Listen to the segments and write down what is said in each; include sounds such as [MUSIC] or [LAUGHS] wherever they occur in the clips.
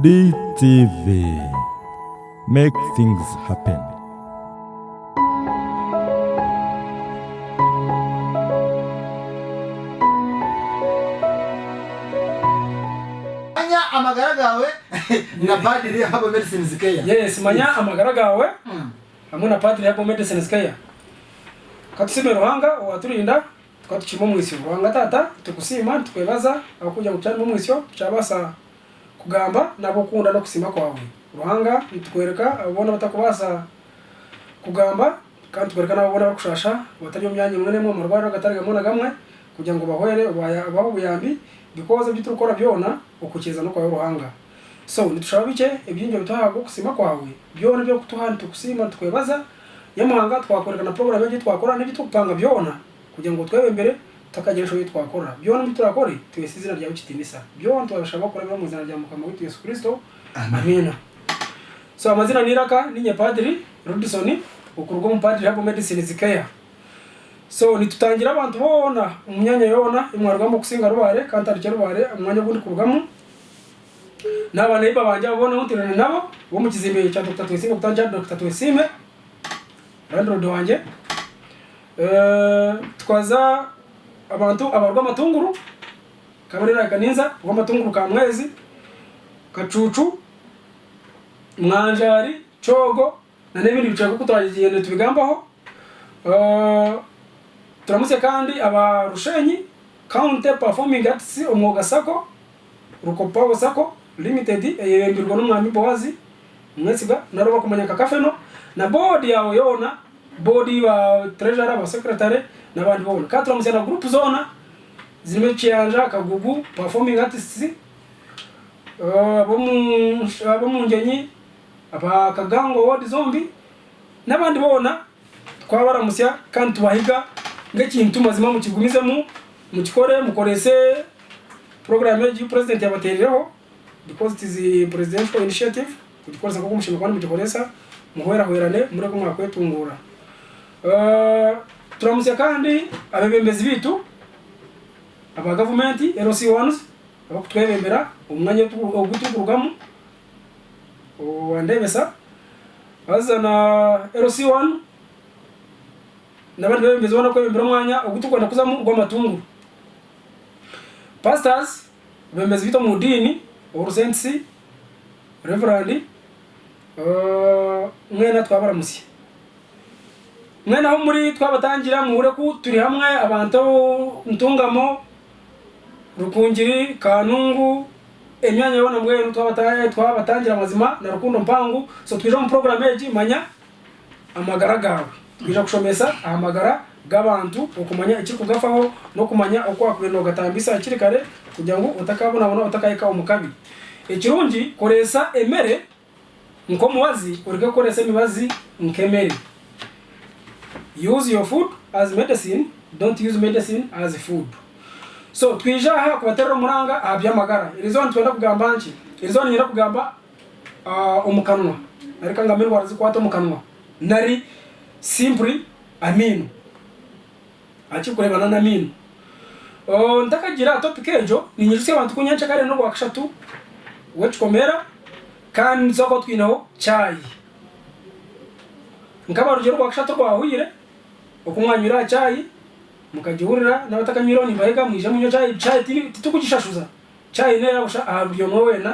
DTV Make things happen. Manya amagara gawe [LAUGHS] na Padiri Herbal Medicines Kenya. Yes, manya amagara gawe hmm. hamwe na Padiri Herbal Medicines Kenya. Katusime Ruhanga waturinda tukatuchima mu isyo. Ruhanga tata tukusima tukwebaza abakuja kutana mu isyo kugamba ni no gusiba kwawe uruhanga bitwereka ababona batakubaza kugamba kandi tukwereka n'ababona bagushasha batari mu myanya imwe n'imwe mu rwanda agatari gamwe na gamwe kugira ngo bahwere abaho ubuyambi bikoze by'ibyo ukora byona ukukiza no kwawe uruhanga so nitushaba bike ibyinjo bitahabwa kusima kwawe byona byo kutuhana tukusima tukwebaza yamuhanga twakwereka na program yo twakora n'ibyo tukupanga byona kugira ngo twebe imbere tukagira ishoboye twakora byona turakore twese izina ryawe kitimisa byona turashaka gukora byo mu izina rya mukama witu Yesu Kristo amen so amazina niraka ninye padri Rodison ukurugo mu padri hapo medicine zikaya so nitutangira abantu bona umunyanya yona imwarwamo kusinga rubare kanta rya rubare umwanya gundi kurugamo naba iba banja bona utirana nabo wo mu kizimbe cya Dr. Twesime kutanja Dr. Twesime landlord wanje eh twaza abantu abarwa amatunguru kabarera kaninza urwa amatunguru ka mwezi kacucu mwanjari cogo na n'ibindi biciro kuko turagenda tubigambaho eh, turamutse kandi abarushenyi counter performing arts umwuga sako rukopago sako limited yeyembirwa n'umwami bowazi mwesiga naroba kumanyaka kafeno na board yawe yona board ba treasurer ba secretary n'abandi bose kandi turamutse na gurupe zona zirimo kiyanja kagugu performing artists abo uh, uh, mu ngenyi aba kagango wodi zombi n'abandi bona twabaramusya kandi tubahiga ng'ekintu mazima mukigumizemu mukikore mukorese porogaramu y'igi purezidenti yabaterireho because it is presidential initiative kugikoresa kuko umushinga kandi mugikoresa muhwerahwerane mureke mwakwetunguura uh, turamusya kandi abebembezi bitu aba gavumenti LC ones abakutwebembera omwanya ogutukurugamo wandebesa bazana LC one nabandi bebembezi bona kwebembera omwanya ogutukwenda kuzamu gw'amatunguru pastors bebembezi bitu mu dini orusensi reverandi uh, mwena twabaramusya mwana wo muri twabatangira muhure ko turi hamwe abantu ntungamo rukungiri kanungu imyanya yabona mbwenu twabatangira amazima na rukundo mpangu so twije mu porogaramu egi manya amagara gawe twije gushomesa ahamagara g'abantu okumanya ekiri kugafaho n'okumanya oku wakubire nogatambisa hakiri kare kugira ngu otakabonabona otakahika omu kabi ekirungi koreesa emere nk'omubazi orege kukoreesa emibazi nk'emere use your food as medicine don't use medicine as food so twija aha ku baterera umuranga aha by'amagara iri zone twenda kugamba nki iri zone kugamba umukanwa ah, ariko ngamba indwara zikwata umukanwa nari simply amino akikurebana na amino oh, ntakagira topic ejo ninyiruse abantu kunyanca kare no wakashatu wechikomera kandi nzoko twinaho chayi nkaba rugero rwakashatu rwahuyire okumwanywira chai mukajihurira n'abatakanywireho nimbahega mwija munywa chai chai titukugishashuza chai nayo yagusha aha buri omwe wena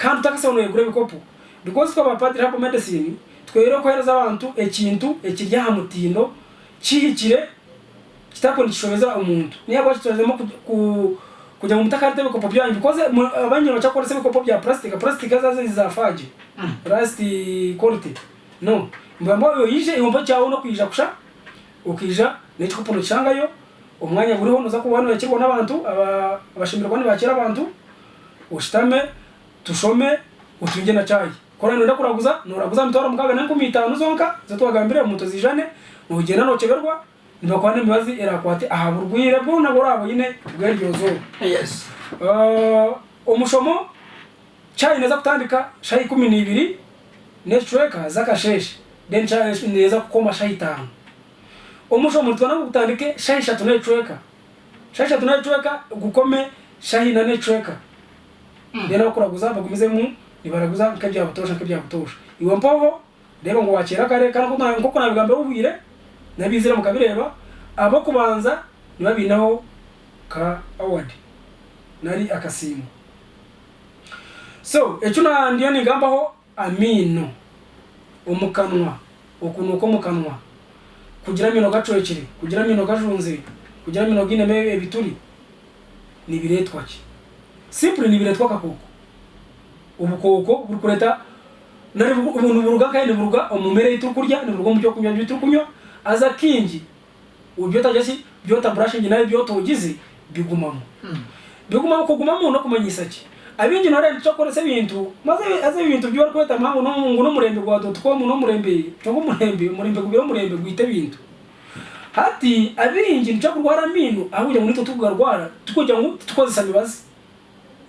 kandi utakasobanuye gura ebikopo because twe abapadiri hapo medicine twere okuhereza abantu ekintu ekiri aha mutindo kihikire kitakundikishobeza omuntu niyo bwakitwezemo kugira ngo umutaka arite ibikopo byanyu bikoze abanyina baca kukoresa ibikopo bya plastic plastic zazo zizafaje mm. plastic quality no mbambo yo yije ihombo cyawo no kwija kusha ukija n'icyo ukuntu cyangayo umwanya uriho nuza kuba hano yakirwa n'abantu abashimirwa ntibakira abantu ushitame tushome utunge na cayi kora nenda kuraguza nuraguza mitoro mukaga na nkumi itanu zonka zatwagambire muto zijane nugenda noceberwa ndibakwane mibazi erakwate aha burwire bwo nabwo rabo yine bweryo zo yes umushomo uh, cayi neza kutandika shayi 12 ne treka zakasheshe den cayi neza kukoma shayi 5 omusho omuntu wana kutandike shahi ishatu nechweka shahi ishatu nechweka gukome shahi na nechweka mm. yana rero guzaba bagumize mu nibaraguza nkebya butosha nkebya butosha iwe mpoho rero ngo wakira kare kana kuna nkoko nabigambe ubwire nabizira mukabireba abo kubanza nibabinaho ka award nari akasimu so ekyo nandiyo nigambaho amino omukanwa okunuka omukanwa kugira mino gacoekere kugira mino gajunze kugira mino gineme ebituri nibiretwa ki simple nibiretwa kakoko ubukoko burukureta nari umuntu buruga kandi buruga omumere itukurya ni buruga mubyo kunywa bitukunywa aza kingi ubyota jasi byota brushing nayo byota ugize bigumamo hmm. bigumamo kugumamo no kumanyisa ki abinjira na rero cyakora se bintu maze aze bintu byo kweta mpangu no mungu no murembe gwa dotcom no murembe cyangwa murembe murembe kubiro murembe gwite bintu hati abiringi nca kurwara minu ahuje muri tutugarwara tukujya ngo tukozesa bibaze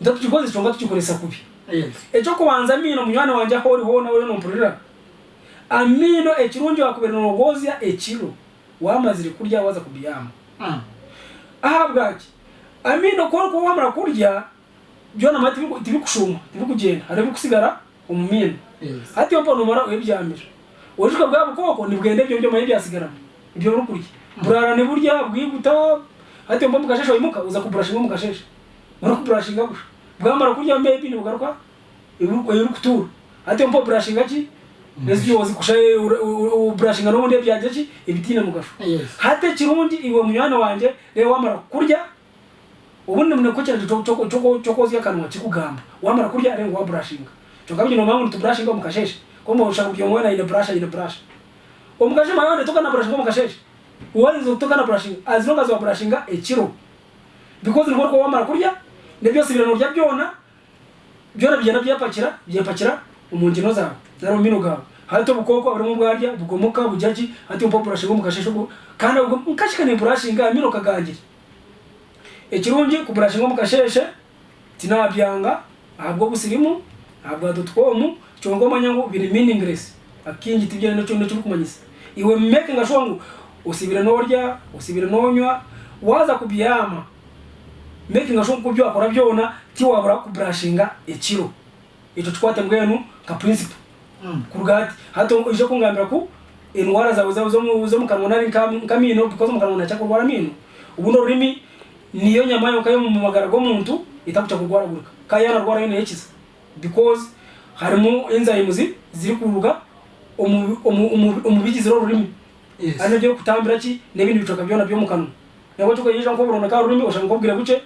ndatukoze cyonga tukikoresa kubi yes ejo kubanza mino munyana wanje hori ho nawe no mpurira amino ekirungi wakubera nogozya ekiro wamazire kurya waza kubiyama mm. ahabwaki amino ko ko wamara kurya byo namara tibikushuma tibikugenda hari ibikusigara umumina hati yo mpano umara uyibyamira uwajuka bwa bukoko nibwende byo byo maye byasigaramo ibyo rukurya burara ne burya bwiguta hati yo mpamvu kashesha wimuka uza kubrashinga mu kashesha muri kubrashinga gusha bwamara kurya maybe ni bugaruka iburuko yuri kutura hati yo mpamvu brashinga ki mm. Nezi yozi kushaye ubrashinga n'ubundi byaje ki ibitina mugasho hate kirundi iwe munyana wanje rero wamara kurya ubundi munekuche choko choko choko choko zya kanwa chikugamba wamara kurya arengo wa brushing choka bino mamu tu brushing ko mukasheshe kombo ushakuja mwana ile brush ile brush omukashe mayone toka na brush ko mukasheshe uwalizo toka na brushing as long as wa brushinga echiro because nko wamara kurya ndebyo sibirano rya byona byora byana byapakira byapakira umungino zawe zaro mino gawe hata bukoko abarimu bwarya bugomoka bujaji hati upo brushing ko mukasheshe kandi ubwo mukashikane brushing amino kagangire ekirungi kuburashinga ngo mukasheshe tinabyanga ahabwa busirimu ahabwa dotcom chongo manyango ngu biri meaningless akingi tibyena nakyo manyisa iwe ngo sure no rya norya no nywa waza kubyama ngasho ngo byo akora byona tiwabura kuburashinga ekiro ito kikwate mwenu ka principle mm. kurugati hato ije kongambira ku indwara zawe zo mu kanwa nkamino because mu kanwa nacha mino ubundi ururimi niyo nyama yoka yo mu magara g'omuntu etakuca kurwaragurika kandi yanarwara yona yekiza because harimu enzymes ziri kuruga omu bigizire orurimi ari nabyo kutambira ki n'ibindi bicoka byona byo mu kanwa nabwo tukayija nko buronda ka rurimi ushaka kubwira gutya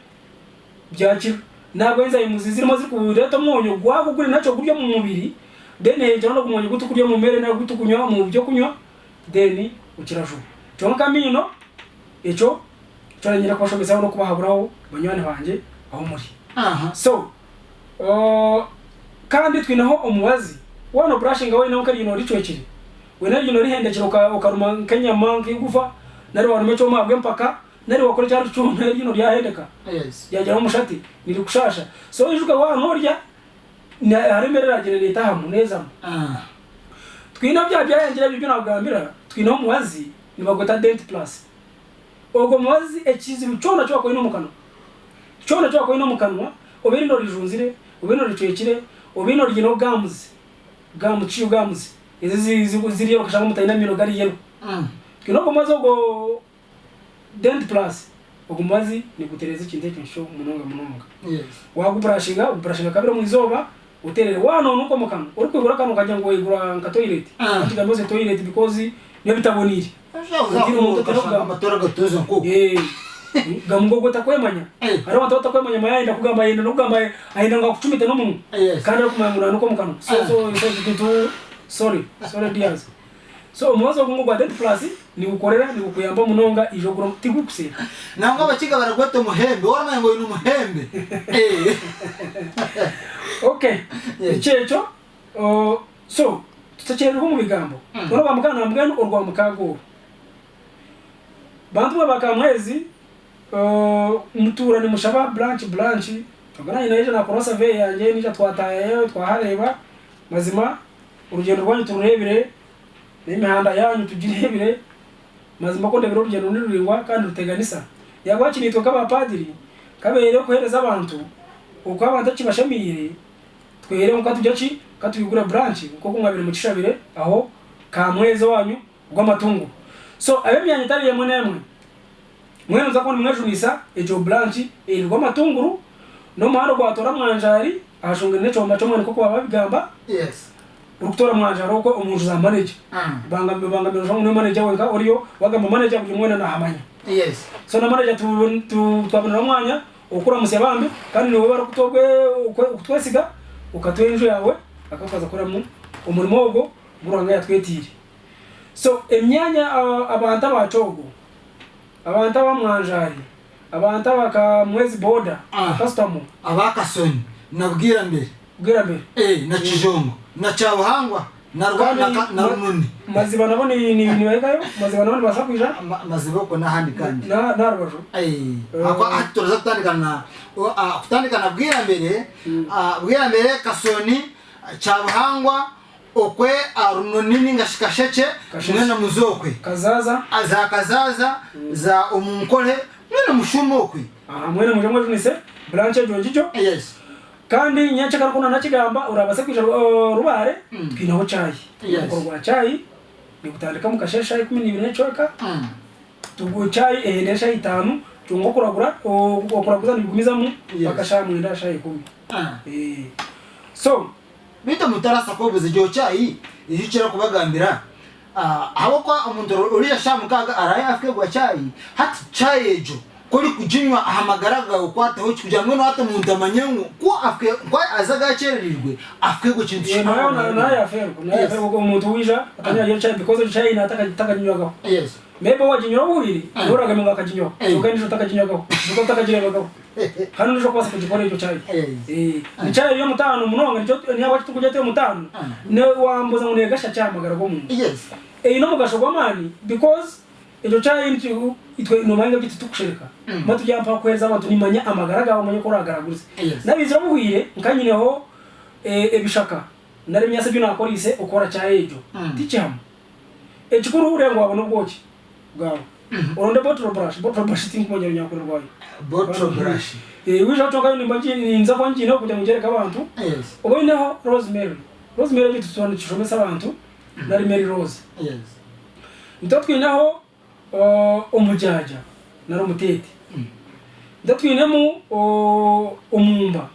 byakira nabwo enzymes zirimo ziri kureta omwonyo gwako guri naco gurya mu mubiri then hejera no kumwonyo gutu kurya mu mere nayo gutu kunywa mu byo kunywa then ukirajuma kyonka mino ekyo cyane nyira kubashobetsaho no kubahaburaho banywane wanjye aho muri so kandi twinaho umuwazi wano burashinga wenaho kari yino richwechire wena yino hende ka ukaruma Kenya mangi gufa nari warume cho mabwe mpaka nari wakore cyaro cyo nari yino ryahendeka yes yajya umushati niri kushasha so ijuka wa norya na haremerera gire leta hamuneza ah twina bya bya yangira byo nabwambira twina umuwazi ni bagota dent plus ubwo mubazi ekizibu kyona kyowakoina omukanwa kyona kyowakoina omukanwa oba erino rijunzire oba erino ricwekire oba erino ryine obugambuzi gamu kiyo gamuzi ezi ziri yeru kashanga omuntu aine amino gari yeru twine mm. ogumazi ogwo dent plus ogumazi nigutereza ekintu ekinsho munonga munonga waguburashinga oguburashinga kabiri omwizooba uterere wano nuko mukano uri kwigura kano ukagira ngo wigura nka toilet atigamboze mm. toilet because nebitaboneire amatora gatoza nk'uko ngamugogo takwemanya hariho abantu batakwemanya so so so gitu sorry sorry diaz [LAUGHS] bantu ba babakamwezi uh, muturani mushaba branch branch tugananye naje na cross survey yanje nija twatayeyo twahareba mazima urugendo rwanyu tururebire n'imihanda yanyu tugirebire mazima ko ndebera urugendo niruringwa kandi ruteganisa yagwakinitwe k'abapadiri kabereyo kuhereza abantu uko abantu kibashamire twere nko tujya ki katubigura branch nko kumwabira mu cishabire aho kamwezo wanyu gw'amatungo so abe byanyitariye mwe nemwe mwene nza kubona mwejwisa ejo branch ilikuwa matunguru no mahano gwatora mwanjari ashunga ne chomba chomwe niko kwa babigamba yes rukutora mwanjari uko umuntu za mm. banga banga banga shongo manager wenka oriyo wagamba manager kuji mwene na hamanya yes so na manager tu tu twabona mwanya okura musebambe kandi niwe barukutogwe kutwesiga ukatwenjo yawe akafaza kora mu umurimo ogwo buranga yatwetire so emyanya uh, abantu abacogo abantu abamwanjari abantu abakamwezi boda ah, kasitamo abakasoni na bwirambere bwirambere eh na kijongo na cyabuhangwa na rwanda na rununi maziba nabo ni ni ni wekayo maziba nabo basa ah, maziba ko nahandi kandi na na rubajo eh, eh. akwa aturaza ah, kutandikana na kutandikana bwirambere hmm. bwirambere kasoni cyabuhangwa okwe arunonini ngashikasheke mwena muzokwe kazaza za kazaza za omunkole mwena mushuma okwe mwena muje mwe tunise branche jonjijo yes kandi nyanche karukuna nakigamba urabase kwija uh, rubare mm. twineho cayi urwa cayi ni gutandika mu kashesha 12 n'icyoka mm. tugu cayi ehende shayi 5 tungo kuragura okuraguza nibigumizamu bakashamwe ndashayi 10 ah. eh so bita mutarasa ko buze jyocha i kubagambira aho kwa omuntu shamu kaga araya afike gwa chai hati chai ejo kuri kujinywa ahamagaraga ukwata ho kujamwe no muntu amanyengu ko afike kwa azagachererirwe afike go kintu cyo nayo nayo afero nayo afero ko umuntu wija akanyaje ah. chai because chai nataka taka nywaga yes mebe wajinywa ubiri uragamenga ah. akajinywa eh. ukanisha utakajinywa ko uko utakajinywa ko [LAUGHS] hano uje kubaza kugikora icyo cyayi icyayi iyo mutanu munonga niyo tukujya tuyo mutanu ah. wambuza ngo negasha cyamagara go muntu iyi no mugasho gwa mani because icyo cyayi itwe nobanga biti tukushereka batujya mm. mpa kweza abantu nimanya amagara gawe manye ko uragaraguze nabizira muhire nkanyineho ebishaka e nari myase byo nakorise ukora cyayi ejo mm. ticham ekikuru urengwa wabona ubwoki gawe uronde mm. bottle brush bottle brush tinkumonya nyakurwayo nza kwa abantu yes rosemary rosemary abantu cishomesa mm-hmm. rose yes ndatwinaho umujaja uh, na rumutete ndatwinemu mm. umumba uh,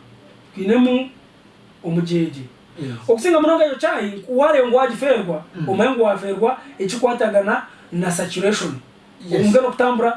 twinemu umujeje okusinga munonga iyo mm. na saturation yes. umugano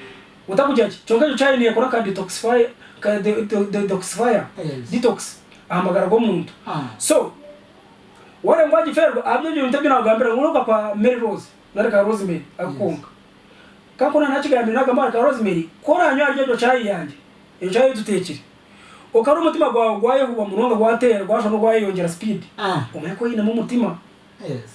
utakujaji chongecho chayi niye kora ka detoxify ka de, de, de, detoxifier yes. detox ahamagara go muntu ah. so wale ngwaji ferwa abyo byo ntabyo nagambira nguruka kwa Mary Rose nareka Rosemary akukunga yes. kakona nachigambira nagamba ka Rosemary kora anyo aryo chayi yanje iyo chayi tutekire ukari umutima gwawe gwaye kuba murongo gwatera gwasha no gwaye yongera speed ah. umenya ko yinamo umutima yes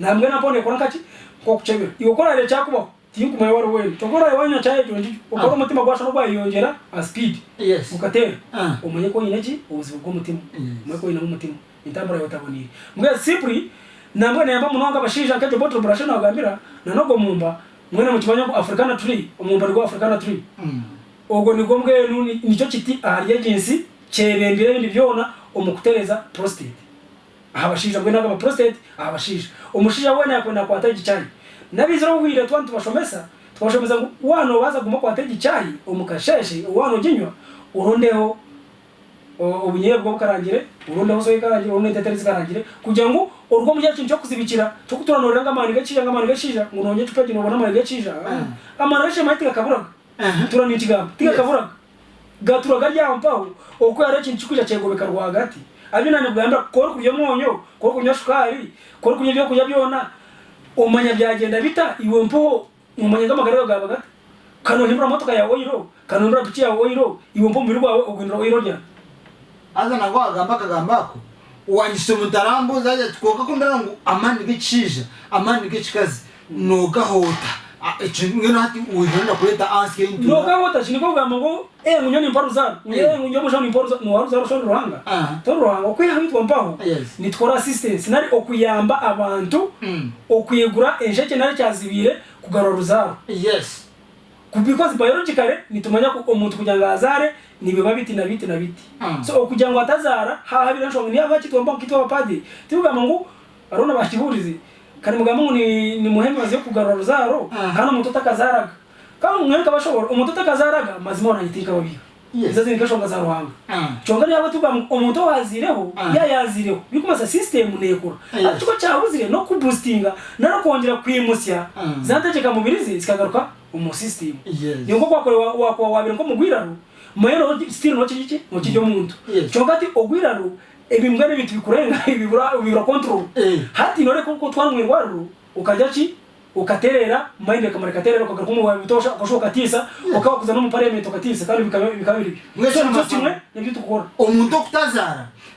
namwe napone kora kachi ko kuchebera iyo kora rya chakubaho tiyukumaye wari wenu togora iwanyu chaye jondi ukora umutima ah. gwasha no bayongera a speed yes mukatera ah. umenye ko nyine ki ubuzibu bw'umutima mwe ko nyine umutima intambara yotabonire mbwe sipri na nambwe nayamba munonga abashisha kejo bottle brush na gambira nanogo mumba mwene mukibanya ko africana tree umumba rwa africana tree mm. ogo ni gombwe nuni nico kiti ahari agency cyerebire ibindi byona umukutereza prostate ahabashisha mbwe naga prostate ahabashisha umushisha wene kwa taji igicanyi nabizi no kugira tuba tubashomesa tubashomeza ngo wana baza guma kwatega icyayi umukasheshe wana uginywa urundeho ubunyebwa bukarangire urundeho soya ikarangire urundeho teteri zikarangire kugira ngo urwo mu cyo kuzibikira cyo kuturanurira gacija ngo gacija ngo nonye tupagira ubona amani gacija ah. amani gacija mahita gakaburaga turani ikigambo tigakaburaga gaturaga ryampaho uko yari ikintu cyikuja cyegobeka rwagati abinani bwanda kora kurya umunyu kora kunywa kora kunywa ibyo byona umanya byagenda bita iwe mpo umanya ngamagara yawe gabaga kanohindura motoka yawe oyiro kanohindura piki yawe oyiro iwe mpo mubiri wawe uguhindura oyiro rya aza nagwa agamba akagamba ako wanyise mutarambuza ajya twoka ko ndarangu amani gicija amani gicikazi nogahota ico ngeno hati uhinda kureta ansi into nokangota okuyamba abantu okuyegura ensheke nari cyazibire kugarura ruzaro because biologically nitumanya ko kugira ngo azare nibiba biti na biti na biti so okugira ngo atazara hahabira nshonga niyo abakitwa kitwa abapadiri tibugamba ngo arona bashiburize kari mugambo ni ni muhemazi yo kugarura ruzaro kandi ah. umutoto akazaraga kandi umwere kabashobora umutoto akazaraga mazima wanayiteka babiha izo zindi gashonga ruhanga ah. conga niba tuvuga umuto wazireho ah. yayazireho biko masa system nekura ariko cyabuzire no kuboostinga naro kongera kwimusya zateceka mubiri zi zikagaruka umu system ni uko kwakorewa wabira ko mugwiraro mwero still no kijike no kijo mm. muntu conga ati ogwiraro ibi mbwene ibintu bikurenga ibibura ubibura control eh. hati nore kuko twamwe ngwaru ukajachi ukaterera mind akamara katerera kwa kumu wa mitosha kwa shoka tisa eh. ukawa kuzana mu parliament ukatisa kandi bikamiri mwese kimwe nibyo tukora umuntu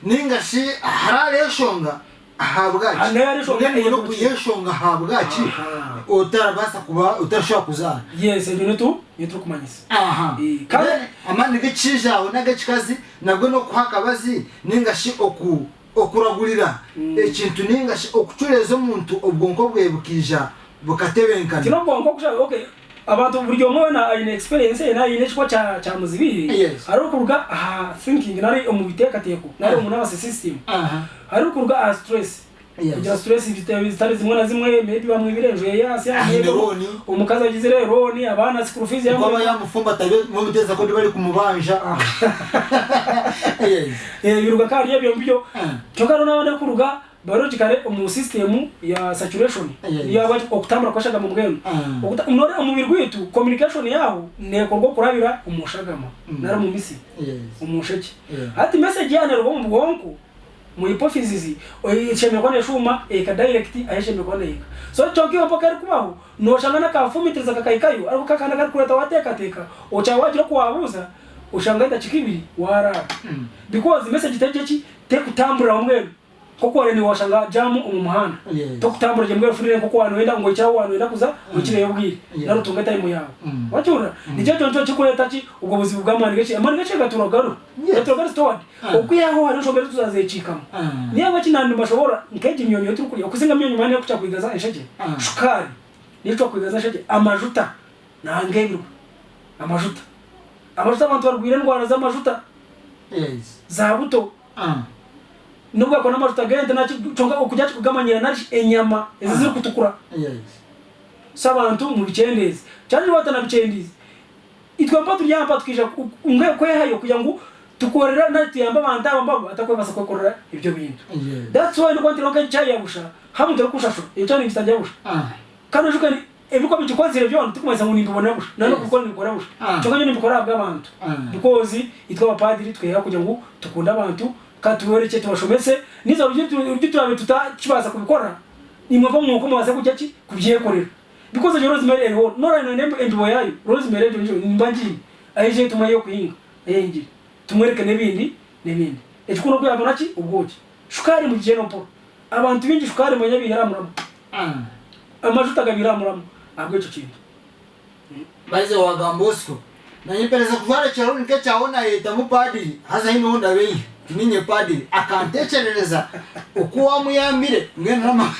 ninga shi harare shonga Ah, yeshonga habwaki otarabasa kuba otarashobora kuzaaamaani eh, eh, g'ekishijaawe nag'ekikazi nagwe n'okuha akabazi ninga shi okuragurira mm. ekintu eh, ninga shi okucureeza omuntu obwonko bwe bukiija bukatebenkana abantu uburyo mwona ayine experience na ayine chwa cha cha muzibiri yes. harukuruga aha thinking nari umubiteka teko nari ah. umuntu abase system aha harukuruga aha stress Kugira stress biteye zitari zimwe na zimwe maybe bamwe birenjwe yasi yamwe ah, umukazi agize rero ni abana school fees yamwe baba yamufumba tabe mu muteza ko bari kumubanja ah. [LAUGHS] yes eh biruga kandi yabyo mbyo cyo karo nabana kuruga kare mu system ya saturation ya bati okutambura kwashaga mu bwenu ah. okuta unore umubiri gwitu communication yaho ne ngo kurabira umushagama mm. nara mu misi umusheke ati message yana rwo mu bwonko mu hypothesis oyicheme eh, kone shuma e ka direct ayisheme kone eka so choki opo kare kubaho no shangana ka fumitiriza kakaikayo ariko kakana kari kureta wateka teka ocha wajira kuwabuza ushangaita chikibi wara mm. because message tejechi tekutambura umwenu kuko wale niwashanga jamu mu tokutambura je mbwefurire kuko wanu wenda ngo cyawo wanu wenda kuza ukire mm. yobwire yes. narutunga time yawe mm. wacura mm. nijo tonto chikureta chi ubwo buzibu bw'amani gace amani gace gaturagaru gaturagaru yes. stoward ah. okuyaho wanu shobera tuzazecikama ah. niyo bakinandu bashobora nkeje myonyo turi kurya kusinga myonyo mane kuca kuigaza enshaje ah. shukari nico kuigaza enshaje amajuta nangeru amajuta amajuta abantu barwira indwara z'amajuta za buto ah. nubwo akora amavuta agahenda nacyonga ukujya kugamanyira nari enyama ezi ziri kutukura so abantu mu bicendezi cyane batana bicendezi itwe mpa turyampa twija umwe ko yahayo kugira ngo tukorera nari tuyamba abantu abamba atakoye basa kokorera ibyo bintu that's why nuko ntironka cyayi yabusha hamu tero kushasho icyo ni kitajya busha ah. kandi ujuka ni ebiko bichikozire byo tukumeza ngo nibibona busha nano kuko nibikora busha ah. cyo kanyo nibikora bwa abantu because ah. abapadiri twera kugira ngo tukunda abantu kandi tubereke tubashomese n'izo uryo turabe tutakibaza kubikora nimwava mwuko mubaze kujya ki kubyekorera because yo rosemary eri ho nora ino nembo endibo yayo rosemary eri ho nimba ngiye tuma yo kuhinga ayengire tumwereke n'ibindi n'ibindi ekikuno kwa yabona ki ubwoki shukari mu gihe no abantu bingi shukari mu nyabi yaramuramo amajuta agabiramuramo ntabwo icyo kintu baize wagambosco nanyepeleza kuvala chaoni nkechaona yeta mupadiri hasa hino onda ninye padiri akantekerereza uko wamuyambire mwene nama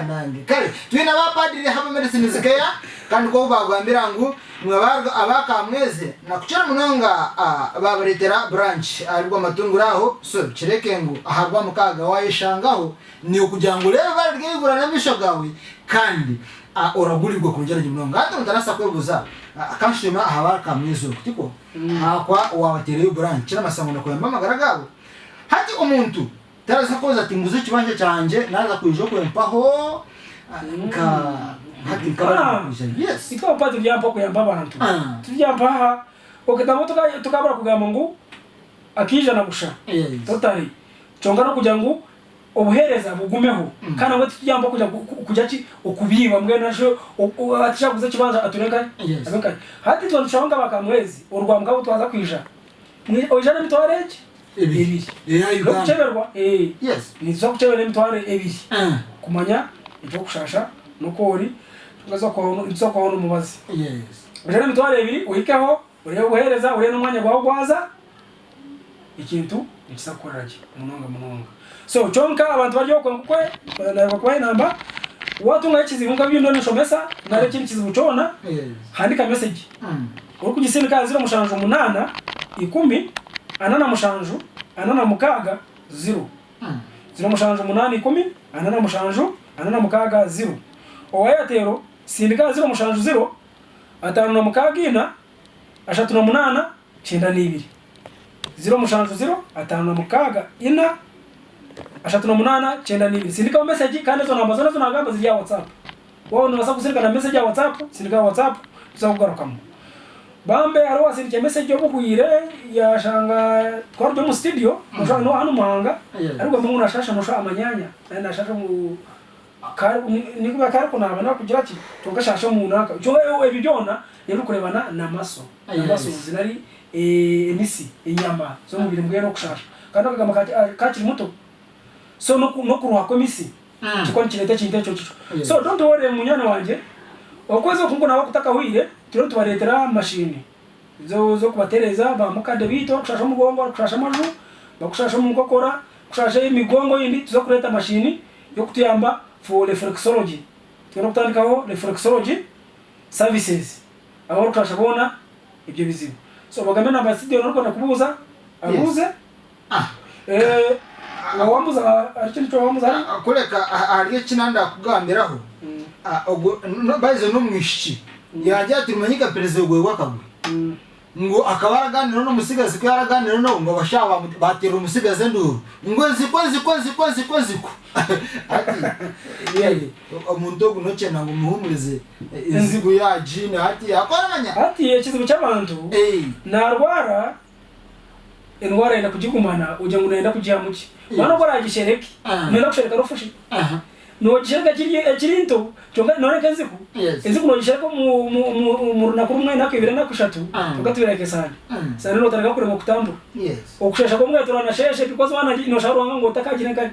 anange kare twi na bapadiri haba medicine zikaya kandi ko bagwambira ngo mwabarwa abakamweze nakuchira munonga babaretera branch aribwo matunguraho so kireke ngo aharwa mukaga wayishangaho ni ukugira ngo rero barigegura na misho gawe kandi oragurirwa kongera nyumunonga hatundarasa kwebuza hawaka akanshima ahaba kamwizuru tiko mm. hakwa wabatereye branch n'amasangano kwa mama gabo hati omuntu tarasa koza chimanje chanje naza kuinjo kwa mpaho kuyempaho mm. ka hati ah. kuja yes pato ya baba na mtu ah. kuyamba mpaha tubyampa okay tamo tukabara kugama ngu akija na kusha yes. totali chongano no kujangu ubuhereza bugumeho mm. kandi abo tujyamba kujya kujya ki ukubiba mwe nasho atishaguze kibanza atureka abeka hati twa nshanga bakamwezi urwambwa butwaza kwija mwe mitware ki ebiri yo kucheberwa eh yes nizo kuchebera mitware ebiri ah. kumanya ibyo kushasha nokori tukaza kwa nizo kwa ono mubazi yes ojana mitware ebiri uhikeho uriye ubuhereza n'umwanya gwawe gwaza ikintu ekisakukolaki munonga munonga so kyonka abantu bari okwengukwe nakubaha enamba watunga ekizibu nka byino nishomesa nari ekindi kizibu kyona handika meseji hmm. orikusindika ziro mushanju munana ikumi anana mushanju anana mukaaga ziro hmm. ziro mushanju munana ikumi anana mushanju anana mukaaga ziro owayatero sindika ziro mushanju ziro atano na mukaaga ina ashatu munana kyenda n'ibiri ziro mushanju ziro atanu na mukaga ina ashatu na munana cyenda n'ibiri sindikaho meseji kandi izo namba nazo ntabwo namba zijya watsapu wowe ntubasaba kuzirikana meseji ya watsapu sindikaho watsapu tuzakugarukamo bambe hariho wasindikiye meseji yo buhwire yashanga twari turi mu studio mushobora no hano muhanga ariko mu nguna shasha mushobora amanyanya nari nashasha mu nikuba kari kunaba nakugira ati tugashasha mu naka cyo ewe bibyona rero kurebana na maso na zinari emisi enyama zomubiri mugenda okusasa kandi okagamba kakiri ah, muto so nokurwako emisi hmm. kikoni kireta ekintu ekyo kityo so dontowore munywani wange okweza okunkunaba okutakawire tiro nitubaretera mumashini zokubatereza bamukade biito okushasha omugongo okushasha amaju bakushasha omunkokora kushasha emigongo yindi tuza okureeta amashini yokutuyamba fo reflexology tugenda okutandikaho reflexology services abarukushasha boona ebyo bizibu so na bagambana abasidi barakorana kubuza abuze ah eh awambuza aricyo nicyo bambuza ah, kureka hariyo ah, ah, kina ndakugambiraho bayizo mm. no mwishiki mm. yajya ati rumanyika perezo gwe wakagwe mm. ngo akaba yaraganira n'umusigazi ko yaraganira nawe ngo bashaka batera umusigazi nduru ngo ziko ziko ziko ziko ziko ati umuntu wo kunokena ngo umuhumurize eh, inzigo ya jini hati yakoranya hati ikizibu eh, cy'abantu narwara indwara yenda kugigumana ugira ngo ah. nenda kugiha muki urabona ko aragishereke nenda gushereka rufashe nochishereka chiri eh, nto onaoreka nziku nziku nochishereka murunaku rumwe nhaku ivira naku shatu ah. tokatuvirake sani mm. sani notareka kurema kutambura okushasha kwamwaitorana sheshe because wana inoshauro wangangotakajinakai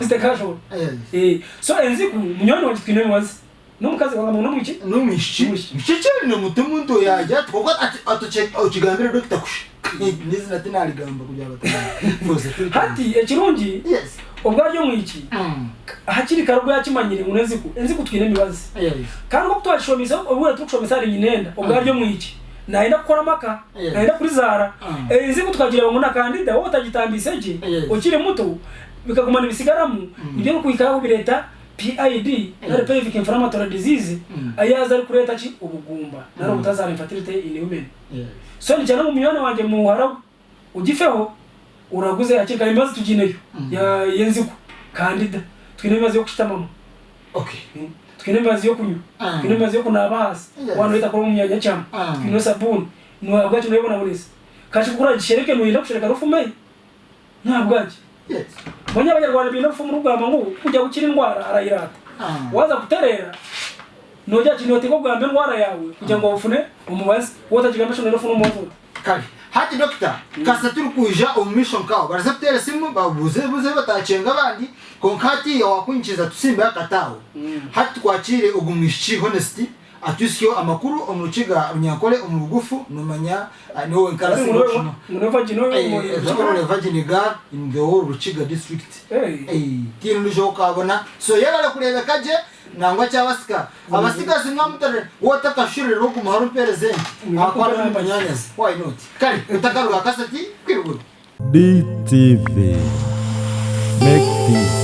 zitekashona ah. [LAUGHS] eh, so enziku eh, munyoni wachitwinemwazi nomukazi wangamunomwichi nomwishi mshicheri nomuti muntu yaja tkokaochigambira dokta kusha mm. [LAUGHS] nizina tinaligamba kujavatahati [LAUGHS] echirungi ubwo aryo mwiki mm. hakiri kare ubwo yakimanyire ngo nzi ko nzi ko twine mibazi kandi ko twashomisa ubwo tukushomisa ari nyinenda ubwo aryo mwiki naenda gukora maka naenda kuri zara mm. eh, nzi ko twagira ngo nakandida wowe utagitambise je ukiri muto bikagumana ibisigaramu mm. ibyo kuyikaraho bireta PID nare pelvic inflammatory disease ayaza ari kureta ki ubugumba nare ubutazara infertility in women so ni cyane mu miyone wanje mu haragu ugifeho uraguze akirikana ibibazo tugineyo mm-hmm. yenzigo kandida twine ibibazo yo kushitamamo hmm? twine amazi yo kunywa ah. twine amazi yo kunaba hasi abantu bita kuri umwanya cyane ah. twine sabuni nwa bwacu nayo bona burese kashi kura gishereke no yenda kushireka nta bwacu banya abanyarwanda binda rufume rugamba ngo kujya gukira indwara arayirata ah. waza kuterera nojya kinoti ko bwa mbere indwara yawe kugira ngo ufune umubaze wotajigambe shonero funa umuvuta hati dokita kasa turi kuja omu maisho nkaho barazatutera esimu babuze buze batacenga abandi konka hati wakwinjiza tusimbe akataho mm. hati tukwakire ogu mwishiki honesity atwisiyo amakuru omu rukiga runyankore omu rugufu nomanya niwowe nkarasimunoore vagini gar in the whole rukiga district eh, tiini nijo okabona so yebare kurebeka gye nangwa chavasika avasikasi ngamutare wotakashurira okumuhara omuperezenje akwara omumanyanyazi why not kare utakaruga kasati kwiriguru DTV Make peace.